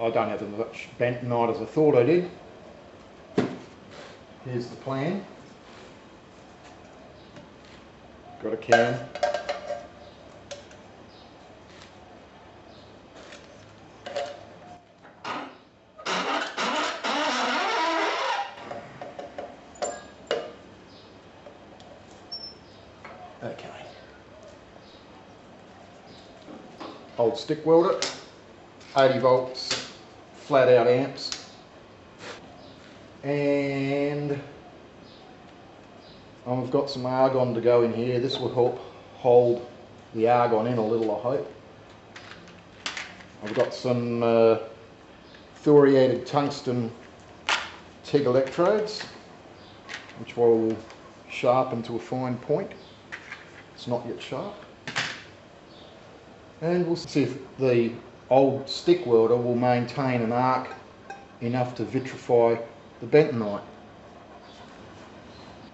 I don't have as much bentonite as I thought I did. Here's the plan. Got a can. Okay. Old stick welder, 80 volts, flat out amps. And I've got some argon to go in here. This will help hold the argon in a little, I hope. I've got some uh, thoriated tungsten TIG electrodes, which will sharpen to a fine point. It's not yet sharp. And we'll see if the old stick welder will maintain an arc enough to vitrify the bentonite.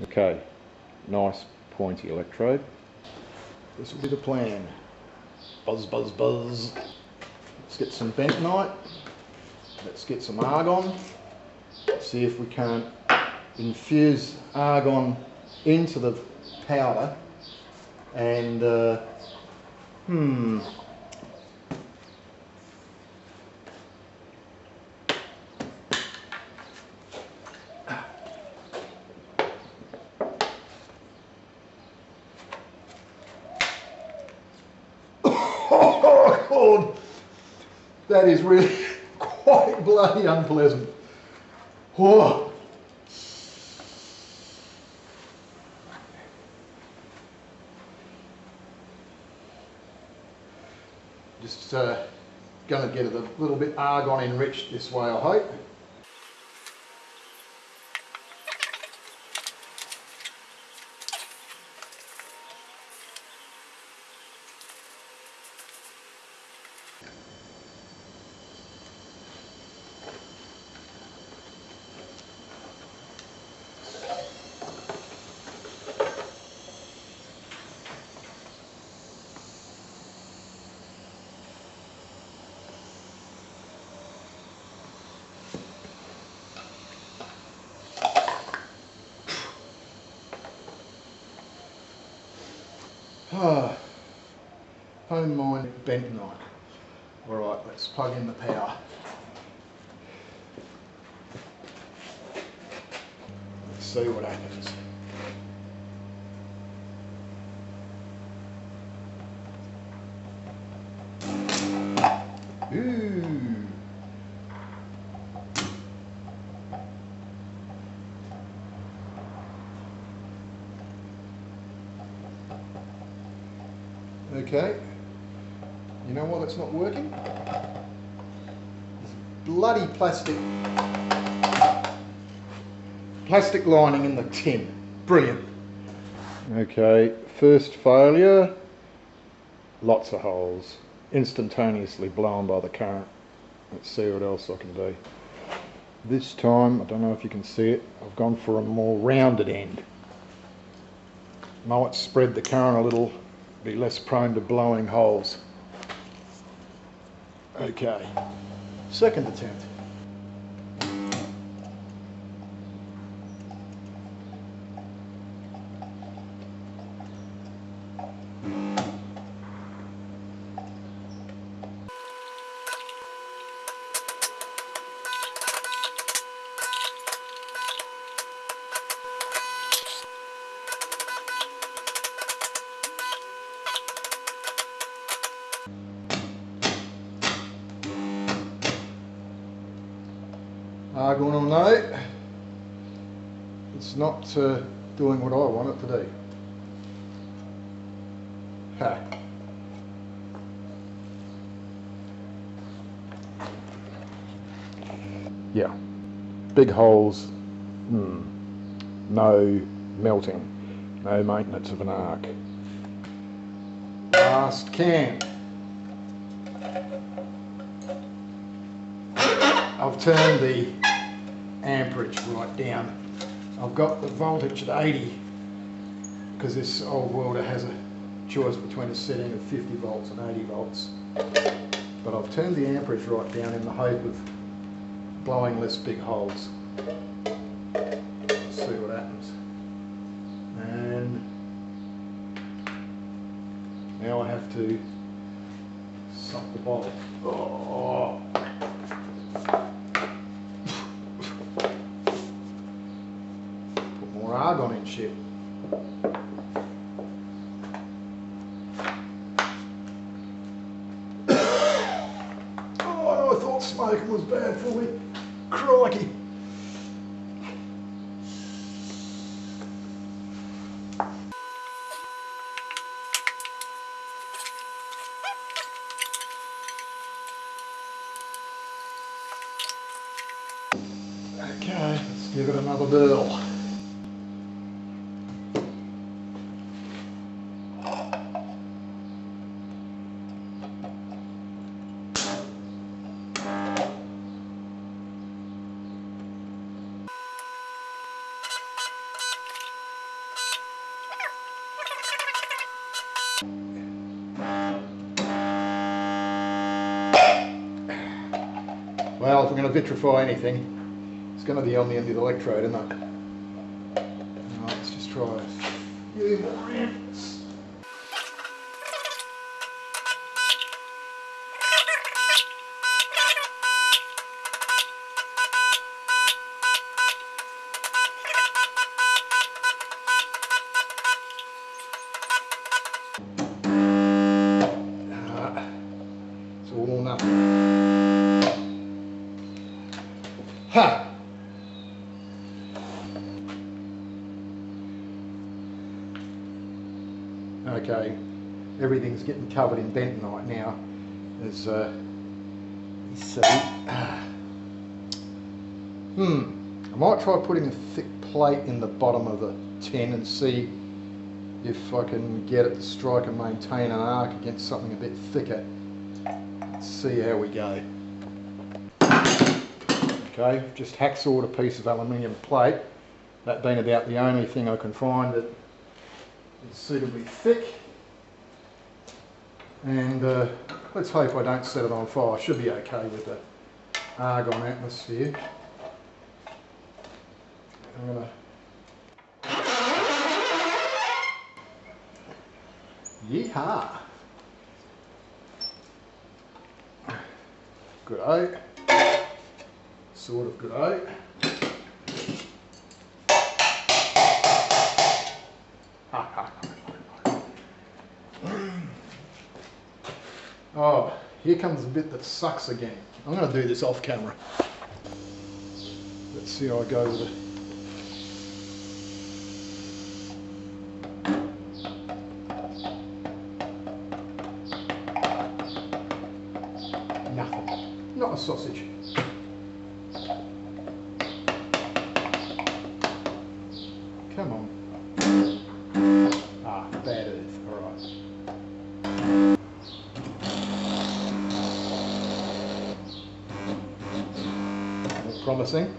Okay, nice pointy electrode. This will be the plan. Buzz, buzz, buzz. Let's get some bentonite. Let's get some argon. See if we can't infuse argon into the powder and uh, hmm oh god that is really quite bloody unpleasant oh Just uh, going to get it a little bit argon enriched this way, I hope. Home mine bentonite. All right, let's plug in the power. Let's see what happens. It's not working. There's bloody plastic plastic lining in the tin. Brilliant. Okay, first failure. Lots of holes. Instantaneously blown by the current. Let's see what else I can do. This time, I don't know if you can see it, I've gone for a more rounded end. Might spread the current a little be less prone to blowing holes. Okay, second attempt. Argon or no, it's not uh, doing what I want it to do. Ha. Yeah, big holes, hmm. no melting, no maintenance of an arc. Last can. I've turned the amperage right down. I've got the voltage at 80 because this old welder has a choice between a setting of 50 volts and 80 volts. but I've turned the amperage right down in the hope of blowing less big holes. Let's see what happens. And now I have to suck the bottle. Oh. Put more argon shit. Oh, I thought smoking was bad for me. Crikey. Okay, let's give it another whirl. Well, if we're going to vitrify anything, it's going to be on the end of the electrode, isn't it? Let's just try few more everything's getting covered in bentonite now. As uh, you see. Hmm. I might try putting a thick plate in the bottom of the tin and see if I can get it to strike and maintain an arc against something a bit thicker. Let's see how we go. Okay, just hacksawed a piece of aluminium plate, that being about the only thing I can find that is suitably thick. And uh, let's hope I don't set it on fire. I should be okay with the argon atmosphere. I'm gonna Yeehaw! Good oak sort of good out. Here comes the bit that sucks again. I'm going to do this off camera. Let's see how I go with it. Nothing. Not a sausage. Promising.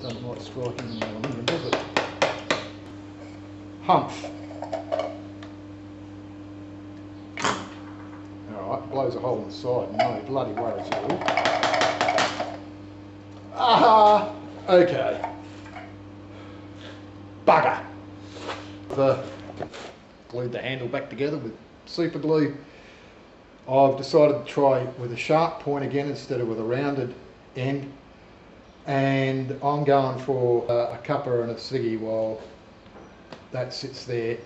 Doesn't like striking aluminium, does it? Humph. Alright, blows a hole in the side. No bloody worries at all. Ah, okay. Bugger. The glued the handle back together with super glue. I've decided to try with a sharp point again instead of with a rounded end. And I'm going for uh, a cuppa and a ciggy while that sits there.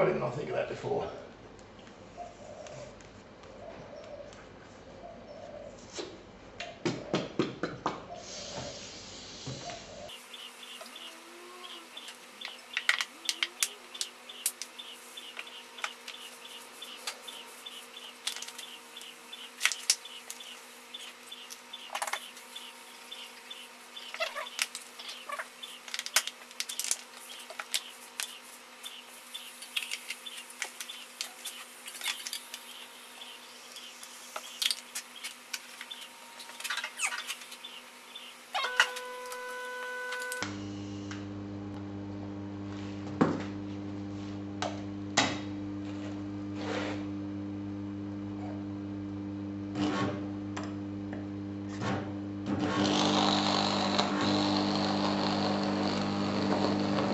Why didn't I think of that before?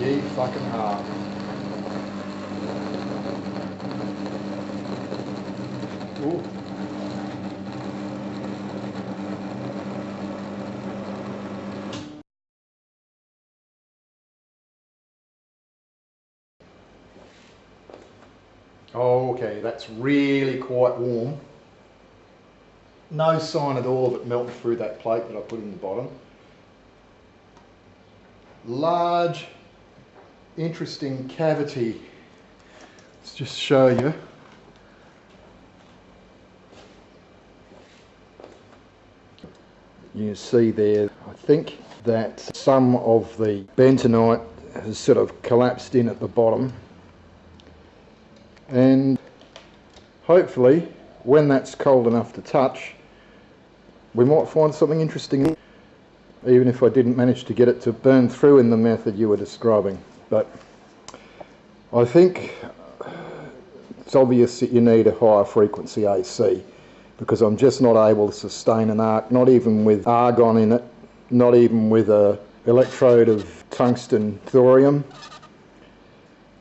Fucking heart. Ooh. Okay, that's really quite warm. No sign at all of it melting through that plate that I put in the bottom. Large interesting cavity. Let's just show you. You see there, I think that some of the bentonite has sort of collapsed in at the bottom. And hopefully, when that's cold enough to touch, we might find something interesting, even if I didn't manage to get it to burn through in the method you were describing. But I think it's obvious that you need a higher frequency AC because I'm just not able to sustain an arc, not even with argon in it, not even with a electrode of tungsten thorium.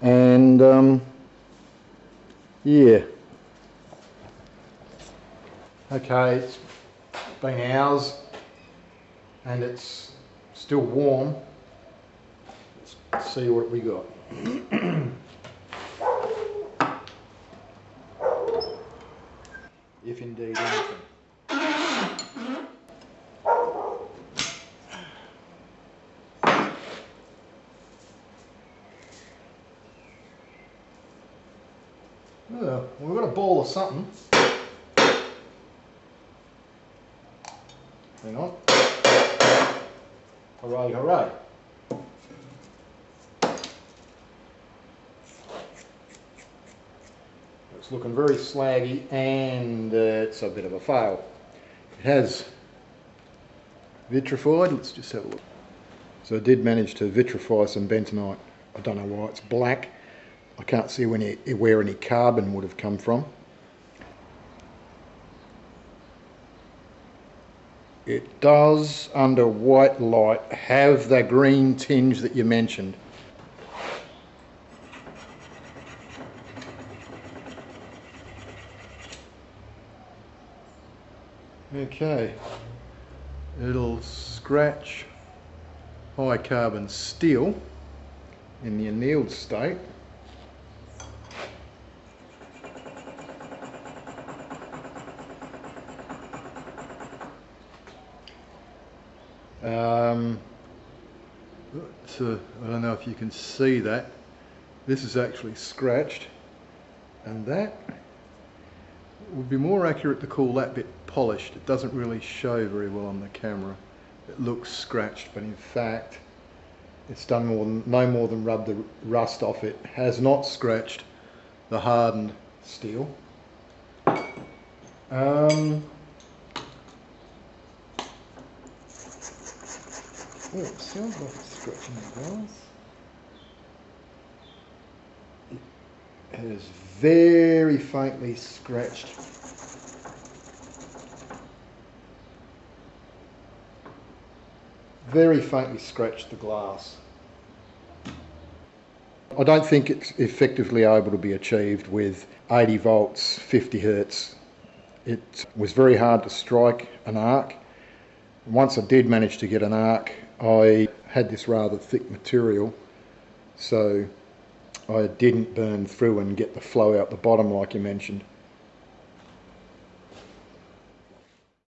And um, yeah. Okay, it's been hours and it's still warm see what we got. if indeed anything. Well, we've got a ball of something. Hang on. Hooray, hooray. It's looking very slaggy and uh, it's a bit of a fail. It has vitrified, let's just have a look. So I did manage to vitrify some bentonite. I don't know why it's black. I can't see where any carbon would have come from. It does, under white light, have the green tinge that you mentioned. Okay, it'll scratch high carbon steel in the annealed state. Um, I don't know if you can see that. This is actually scratched and that would be more accurate to call that bit polished. It doesn't really show very well on the camera. It looks scratched, but in fact, it's done more than, no more than rub the rust off it. Has not scratched the hardened steel. Um, oh, it sounds like it's scratching the glass. It has very faintly scratched very faintly scratched the glass. I don't think it's effectively able to be achieved with 80 volts, 50 hertz. It was very hard to strike an arc. Once I did manage to get an arc, I had this rather thick material, so I didn't burn through and get the flow out the bottom like you mentioned.